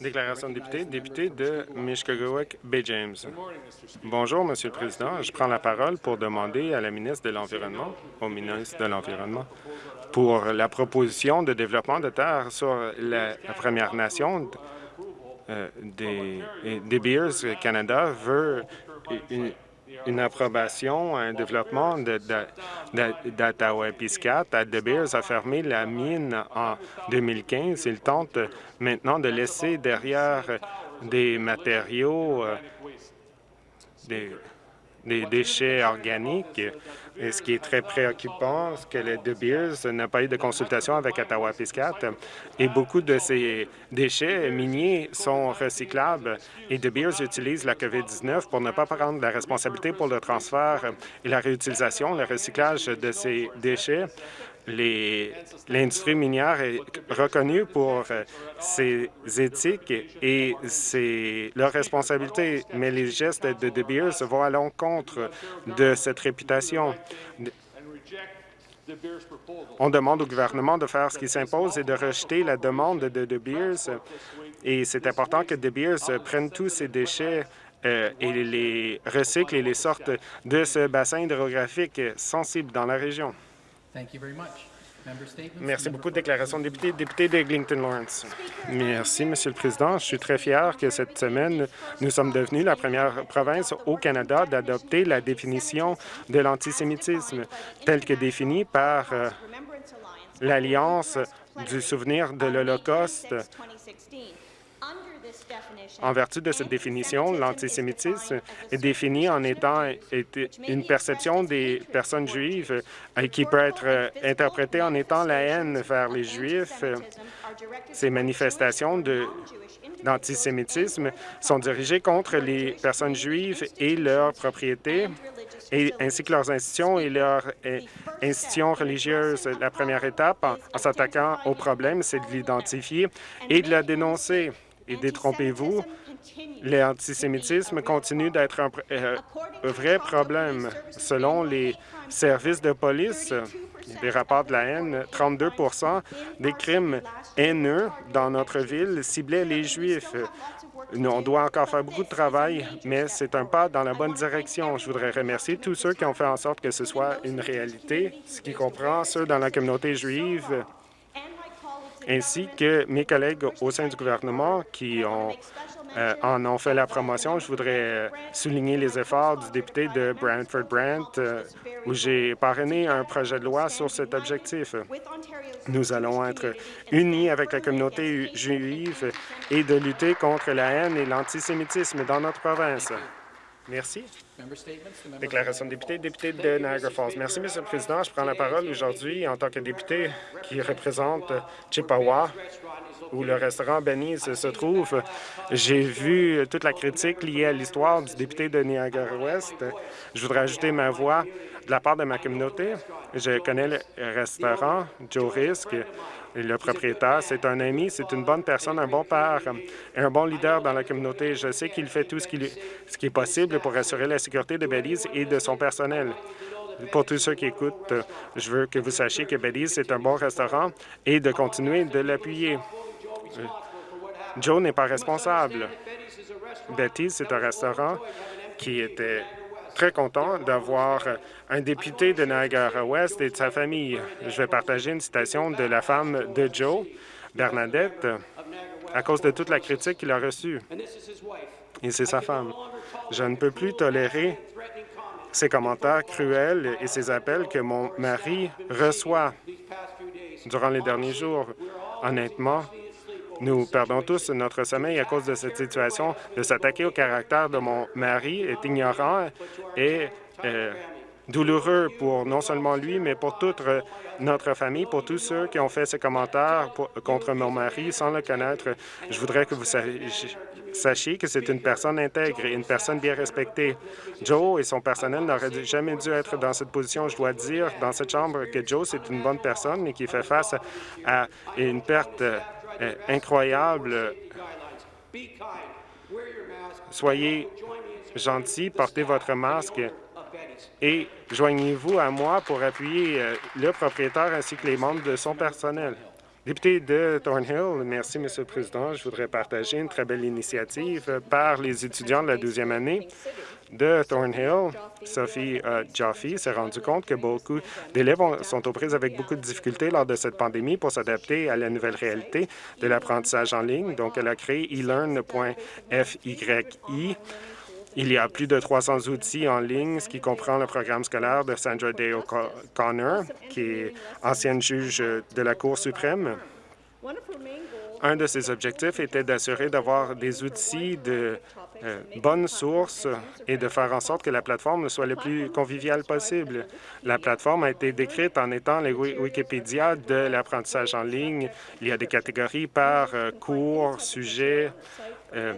Déclaration de député, député de Mishkogawak Bay James. Bonjour, Monsieur le Président. Je prends la parole pour demander à la ministre de l'Environnement, au ministre de l'Environnement, pour la proposition de développement de terre sur la Première Nation euh, des, des Beers Canada veut une, une approbation, un développement d'Ottawa-Piscat. De Beers a fermé la mine en 2015. Il tente maintenant de laisser derrière des matériaux, euh, des déchets organiques. Et ce qui est très préoccupant, c'est que le De Beers n'a pas eu de consultation avec Ottawa-Piscat et beaucoup de ces déchets miniers sont recyclables. Et De Beers utilise la COVID-19 pour ne pas prendre la responsabilité pour le transfert et la réutilisation, le recyclage de ces déchets l'industrie minière est reconnue pour euh, ses éthiques et c'est leur responsabilité, mais les gestes de De Beers vont à l'encontre de cette réputation. On demande au gouvernement de faire ce qui s'impose et de rejeter la demande de De Beers. Et c'est important que De Beers prenne tous ces déchets euh, et les recycle et les sorte de ce bassin hydrographique sensible dans la région. Merci beaucoup. Déclaration de député, député d'Eglinton Lawrence. Merci, Monsieur le Président. Je suis très fier que cette semaine, nous sommes devenus la première province au Canada d'adopter la définition de l'antisémitisme telle que définie par euh, l'Alliance du souvenir de l'Holocauste en vertu de cette définition, l'antisémitisme est défini en étant une perception des personnes juives euh, qui peut être euh, interprétée en étant la haine vers les Juifs. Ces manifestations d'antisémitisme sont dirigées contre les personnes juives et leurs propriétés, ainsi que leurs institutions et leurs euh, institutions religieuses. La première étape en s'attaquant au problème, c'est de l'identifier et de la dénoncer. Et détrompez-vous, l'antisémitisme continue d'être un, euh, vrai problème. Selon les services de police, des rapports de la haine, 32% des crimes haineux dans notre ville ciblaient les Juifs. On doit encore faire beaucoup de travail, mais c'est un pas dans la bonne direction. Je voudrais remercier tous ceux qui ont fait en sorte que ce soit une réalité, ce qui comprend ceux dans la communauté juive, ainsi que mes collègues au sein du gouvernement qui ont, euh, en ont fait la promotion. Je voudrais euh, souligner les efforts du député de Brantford-Brant, euh, où j'ai parrainé un projet de loi sur cet objectif. Nous allons être unis avec la communauté juive et de lutter contre la haine et l'antisémitisme dans notre province. Merci. Déclaration de député, député de Niagara Falls. Merci, Monsieur le Président. Je prends la parole aujourd'hui en tant que député qui représente Chippewa, où le restaurant Benny's se trouve. J'ai vu toute la critique liée à l'histoire du député de Niagara-Ouest. Je voudrais ajouter ma voix de la part de ma communauté. Je connais le restaurant Joe Risk le propriétaire, c'est un ami, c'est une bonne personne, un bon père un bon leader dans la communauté. Je sais qu'il fait tout ce qui, ce qui est possible pour assurer la sécurité de Belize et de son personnel. Pour tous ceux qui écoutent, je veux que vous sachiez que Belize est un bon restaurant et de continuer de l'appuyer. Joe n'est pas responsable. Betty, c'est un restaurant qui était très content d'avoir un député de Niagara-Ouest et de sa famille. Je vais partager une citation de la femme de Joe, Bernadette, à cause de toute la critique qu'il a reçue. Et c'est sa femme. Je ne peux plus tolérer ces commentaires cruels et ces appels que mon mari reçoit durant les derniers jours. Honnêtement, nous perdons tous notre sommeil à cause de cette situation. De s'attaquer au caractère de mon mari est ignorant et euh, douloureux pour non seulement lui, mais pour toute notre famille, pour tous ceux qui ont fait ces commentaires contre mon mari sans le connaître. Je voudrais que vous sachiez que c'est une personne intègre et une personne bien respectée. Joe et son personnel n'auraient jamais dû être dans cette position. Je dois dire dans cette chambre que Joe, c'est une bonne personne, mais qui fait face à une perte incroyable. Soyez gentils, portez votre masque et joignez-vous à moi pour appuyer euh, le propriétaire ainsi que les membres de son personnel. Député de Thornhill, merci, Monsieur le Président. Je voudrais partager une très belle initiative par les étudiants de la deuxième année de Thornhill. Sophie euh, s'est rendu compte que beaucoup d'élèves sont aux prises avec beaucoup de difficultés lors de cette pandémie pour s'adapter à la nouvelle réalité de l'apprentissage en ligne. Donc, elle a créé elearn.fyi il y a plus de 300 outils en ligne, ce qui comprend le programme scolaire de Sandra Day O'Connor, qui est ancienne juge de la Cour suprême. Un de ses objectifs était d'assurer d'avoir des outils de euh, bonnes sources et de faire en sorte que la plateforme soit le plus conviviale possible. La plateforme a été décrite en étant les Wikipédia de l'apprentissage en ligne. Il y a des catégories par euh, cours, sujet, euh,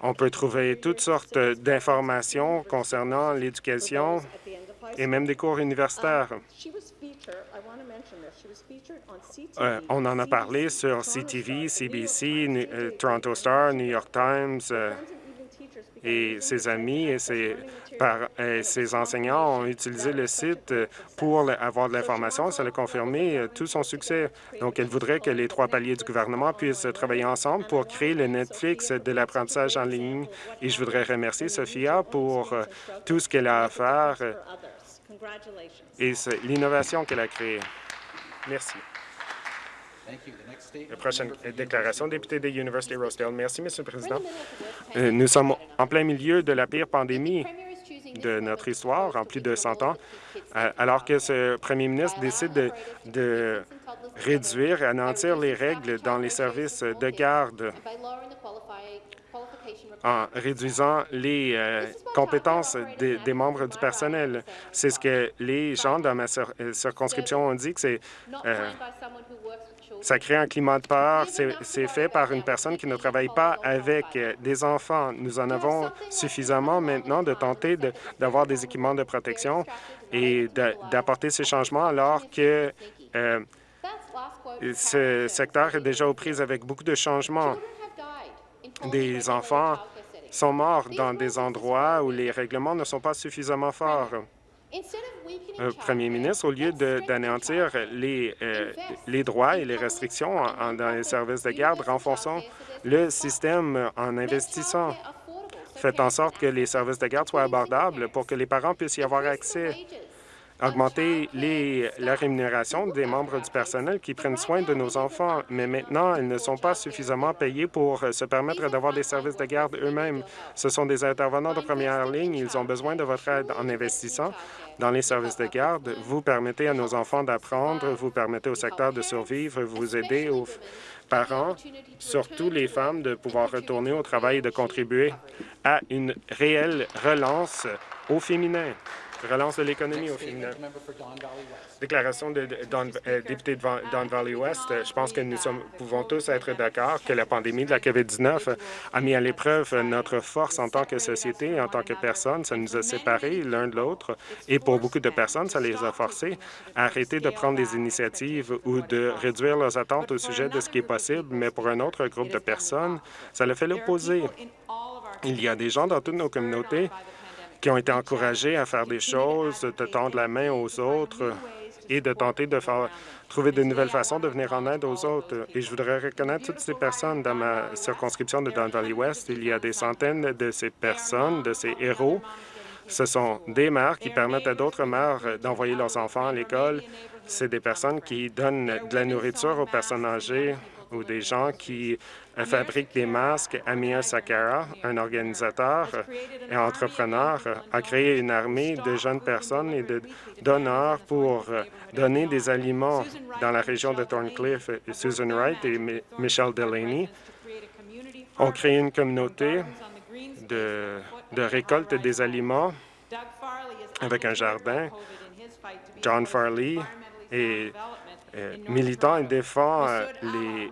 on peut trouver toutes sortes d'informations concernant l'éducation et même des cours universitaires. Euh, on en a parlé sur CTV, CBC, euh, Toronto Star, New York Times, euh, et ses amis et ses, par, enseignants ont utilisé le site pour avoir de l'information. Ça a confirmé tout son succès. Donc, elle voudrait que les trois paliers du gouvernement puissent travailler ensemble pour créer le Netflix de l'apprentissage en ligne. Et je voudrais remercier Sophia pour tout ce qu'elle a à faire et l'innovation qu'elle a créée. Merci. La prochaine déclaration, député de University Rosedale. Merci, Monsieur le Président. Euh, nous sommes en plein milieu de la pire pandémie de notre histoire en plus de 100 ans, euh, alors que ce premier ministre décide de, de réduire et anéantir les règles dans les services de garde en réduisant les euh, compétences des, membres du personnel. C'est ce que les gens dans ma circonscription ont dit, que c'est ça crée un climat de peur. C'est fait par une personne qui ne travaille pas avec des enfants. Nous en avons suffisamment maintenant de tenter d'avoir des équipements de protection et d'apporter ces changements alors que euh, ce secteur est déjà aux prises avec beaucoup de changements. Des enfants sont morts dans des endroits où les règlements ne sont pas suffisamment forts. Euh, Premier ministre, au lieu d'anéantir les, euh, les droits et les restrictions dans les services de garde, renforçons le système en investissant. Faites en sorte que les services de garde soient abordables pour que les parents puissent y avoir accès augmenter les, la rémunération des membres du personnel qui prennent soin de nos enfants, mais maintenant, ils ne sont pas suffisamment payés pour se permettre d'avoir des services de garde eux-mêmes. Ce sont des intervenants de première ligne. Ils ont besoin de votre aide en investissant dans les services de garde. Vous permettez à nos enfants d'apprendre, vous permettez au secteur de survivre, vous aidez aux parents, surtout les femmes, de pouvoir retourner au travail et de contribuer à une réelle relance au féminin relance de l'économie au féminin. Déclaration de, euh, député de Don Valley West. Je pense que nous sommes, pouvons tous être d'accord que la pandémie de la COVID-19 a mis à l'épreuve notre force en tant que société et en tant que personne. Ça nous a séparés l'un de l'autre et pour beaucoup de personnes, ça les a forcés à arrêter de prendre des initiatives ou de réduire leurs attentes au sujet de ce qui est possible, mais pour un autre groupe de personnes, ça le fait l'opposé. Il y a des gens dans toutes nos communautés qui ont été encouragés à faire des choses, de tendre la main aux autres et de tenter de faire, trouver de nouvelles façons de venir en aide aux autres. Et je voudrais reconnaître toutes ces personnes dans ma circonscription de Don Valley West. Il y a des centaines de ces personnes, de ces héros. Ce sont des mères qui permettent à d'autres mères d'envoyer leurs enfants à l'école. C'est des personnes qui donnent de la nourriture aux personnes âgées, ou des gens qui fabriquent des masques. Amir Sakara, un organisateur et entrepreneur, a créé une armée de jeunes personnes et de donneurs pour donner des aliments dans la région de Thorncliffe. Susan Wright et Michelle Delaney ont créé une communauté de, de récolte des aliments avec un jardin. John Farley et militant et défend euh,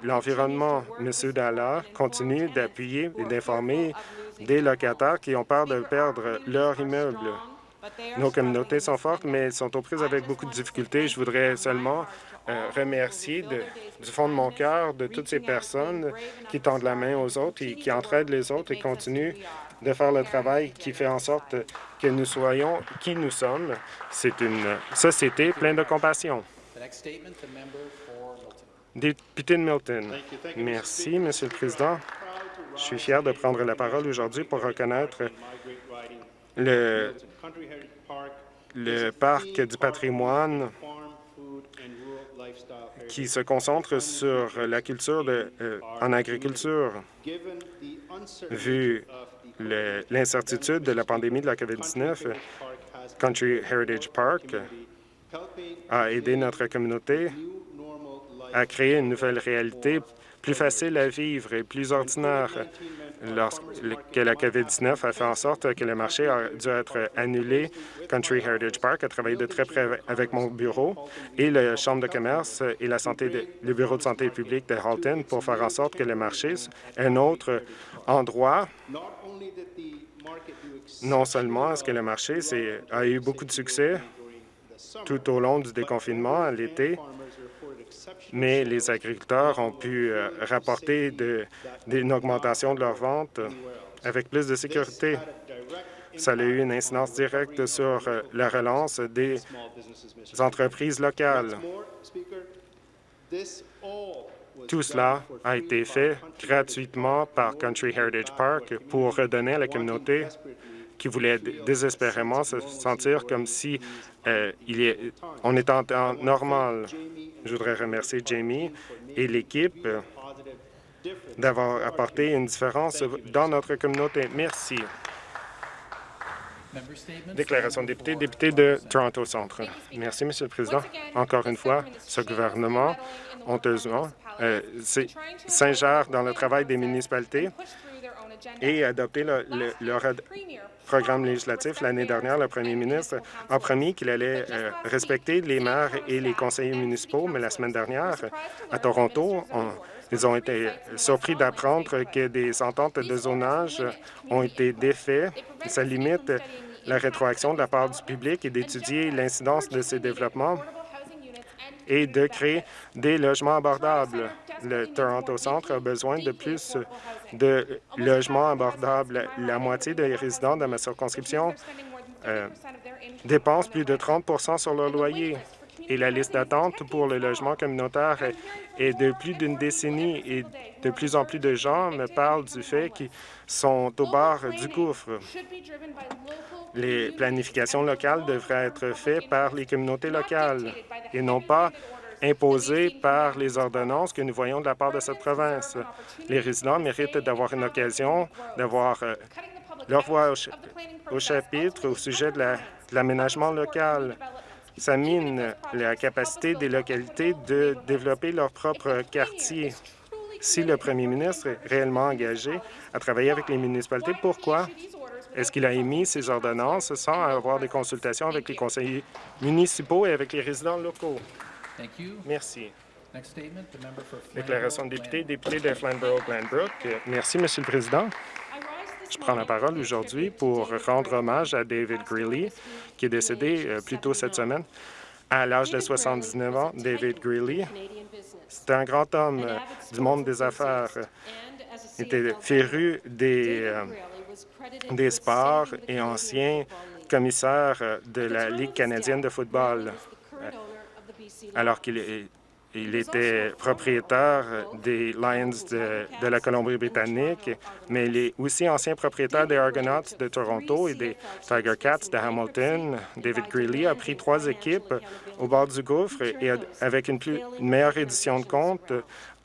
l'environnement. M. Dalla continue d'appuyer et d'informer des locataires qui ont peur de perdre leur immeuble. Nos communautés sont fortes, mais elles sont aux prises avec beaucoup de difficultés. Je voudrais seulement euh, remercier du fond de mon cœur de toutes ces personnes qui tendent la main aux autres et qui entraident les autres et continuent de faire le travail qui fait en sorte que nous soyons qui nous sommes. C'est une société pleine de compassion. Député de Milton. Merci, Monsieur le Président. Je suis fier de prendre la parole aujourd'hui pour reconnaître le, le parc du patrimoine qui se concentre sur la culture de, euh, en agriculture. Vu l'incertitude de la pandémie de la COVID-19, Country Heritage Park a aidé notre communauté à créer une nouvelle réalité plus facile à vivre et plus ordinaire lorsque la COVID-19 a fait en sorte que le marché a dû être annulé. Country Heritage Park a travaillé de très près avec mon bureau et la Chambre de commerce et la santé le Bureau de santé publique de Halton pour faire en sorte que le marché est un autre endroit non seulement est-ce que le marché a eu beaucoup de succès tout au long du déconfinement à l'été, mais les agriculteurs ont pu euh, rapporter une augmentation de leurs ventes avec plus de sécurité. Ça a eu une incidence directe sur euh, la relance des entreprises locales. Tout cela a été fait gratuitement par Country Heritage Park pour redonner à la communauté qui voulait désespérément se sentir comme si euh, il est, on est en temps normal. Je voudrais remercier Jamie et l'équipe d'avoir apporté une différence dans notre communauté. Merci. Déclaration de député, député de Toronto Centre. Merci, Monsieur le Président. Encore une fois, ce gouvernement, honteusement, euh, s'ingère dans le travail des municipalités et adopter le, leur programme législatif. L'année dernière, le premier ministre a promis qu'il allait euh, respecter les maires et les conseillers municipaux, mais la semaine dernière, à Toronto, ils ont été surpris d'apprendre que des ententes de zonage ont été défaites. Ça limite la rétroaction de la part du public et d'étudier l'incidence de ces développements et de créer des logements abordables. Le Toronto Centre a besoin de plus de logements abordables. La moitié des résidents de ma circonscription euh, dépensent plus de 30% sur leur loyer. Et la liste d'attente pour le logement communautaire est de plus d'une décennie et de plus en plus de gens me parlent du fait qu'ils sont au bord du gouffre. Les planifications locales devraient être faites par les communautés locales et non pas imposées par les ordonnances que nous voyons de la part de cette province. Les résidents méritent d'avoir une occasion d'avoir euh, leur voix au, chapitre au sujet de l'aménagement local. Ça mine la capacité des localités de développer leur propre quartier. Si le premier ministre est réellement engagé à travailler avec les municipalités, pourquoi est-ce qu'il a émis ces ordonnances sans avoir des consultations avec les conseillers municipaux et avec les résidents locaux? Merci. Déclaration de député, député de Flamborough-Glanbrook. Merci, Monsieur le Président. Je prends la parole aujourd'hui pour rendre hommage à David Greeley, qui est décédé euh, plus tôt cette semaine. À l'âge de 79 ans, David Greeley, c'était un grand homme euh, du monde des affaires. Était féru des, euh, des sports et ancien commissaire de la Ligue canadienne de football alors qu'il il était propriétaire des Lions de, la Colombie-Britannique, mais il est aussi ancien propriétaire des Argonauts de Toronto et des Tiger Cats de Hamilton. David Greeley a pris trois équipes au bord du gouffre et avec une, plus, meilleure édition de compte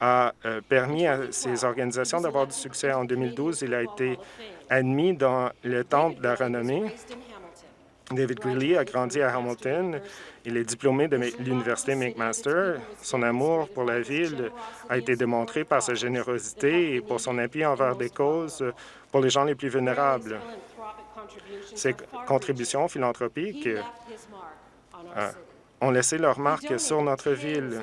a euh, permis à ces organisations d'avoir du succès. En 2012, il a été admis dans le Temple de la renommée. David Greeley a grandi à Hamilton il est diplômé de l'Université McMaster. Son amour pour la ville a été démontré par sa générosité et pour son appui envers des causes pour les gens les plus vulnérables. Ses contributions philanthropiques euh, ont laissé leur marque sur notre ville.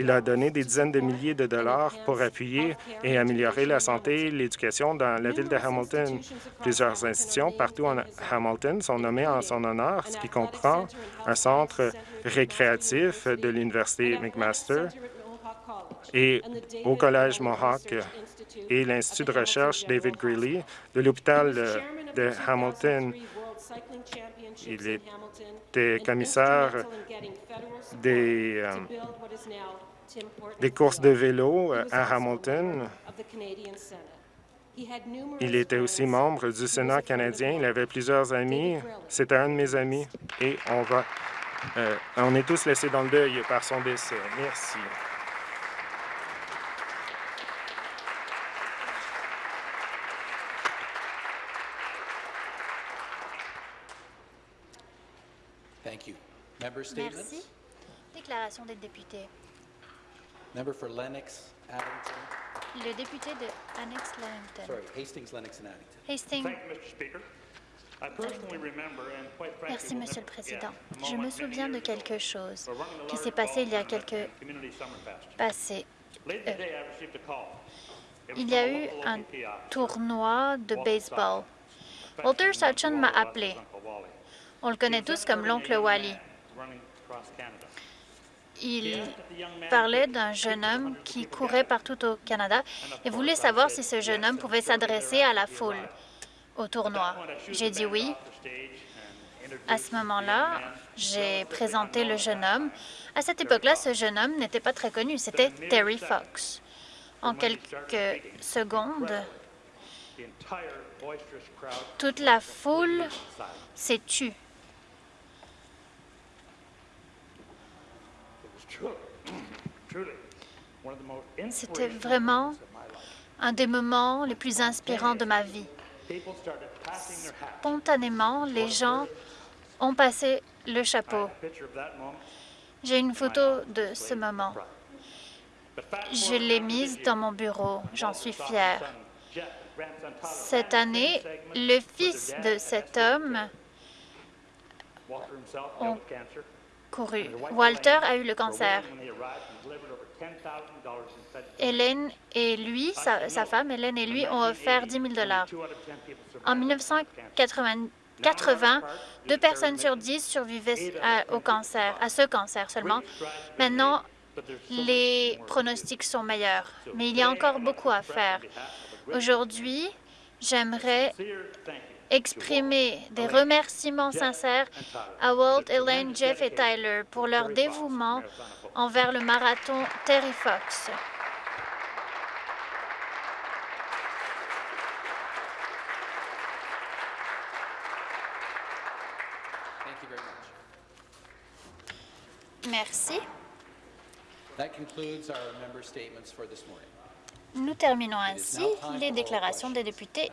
Il a donné des dizaines de milliers de dollars pour appuyer et améliorer la santé et l'éducation dans la ville de Hamilton. Plusieurs institutions partout en Hamilton sont nommées en son honneur, ce qui comprend un centre récréatif de l'Université McMaster et au Collège Mohawk et l'Institut de recherche David Greeley de l'hôpital de Hamilton. Il était commissaire des, euh, des courses de vélo euh, à Hamilton. Il était aussi membre du Sénat canadien. Il avait plusieurs amis. C'était un de mes amis. Et on va, euh, on est tous laissés dans le deuil par son décès. Merci. Merci. Déclaration des députés. Member for Lennox, Addington, Le député de Annex sorry, Hastings, Lennox and Addington. Hastings. Thank you, Mr. Speaker. I personally remember, and quite frankly, Merci, Monsieur le Président. Je me souviens de quelque chose qui s'est passé il y a quelques. It was Il y a eu un tournoi de baseball. Walter known m'a appelé. On le connaît tous comme l'oncle Wally. Il parlait d'un jeune homme qui courait partout au Canada et voulait savoir si ce jeune homme pouvait s'adresser à la foule au tournoi. J'ai dit oui. À ce moment-là, j'ai présenté le jeune homme. À cette époque-là, ce jeune homme n'était pas très connu, c'était Terry Fox. En quelques secondes, toute la foule s'est tue. C'était vraiment un des moments les plus inspirants de ma vie. Spontanément, les gens ont passé le chapeau. J'ai une photo de ce moment. Je l'ai mise dans mon bureau. J'en suis fière. Cette année, le fils de cet homme ont Walter a eu le cancer. willing when they arrived and delivered over $10,000 in fed- Hélène et lui, sa, sa femme, Hélène et lui, ont offert 10 000 dollars. Two out of 10 people survived En cancer. 1980, deux personnes sur dix survivaient à- au cancer, à ce cancer seulement. Maintenant, les pronostics sont meilleurs, mais il y a encore beaucoup à faire. Aujourd'hui, j'aimerais exprimer des remerciements sincères à Walt, Elaine, Jeff et Tyler pour leur dévouement envers le marathon Terry Fox. Thank you very much. Merci. That concludes our member statements for this morning. Nous terminons ainsi les déclarations des députés.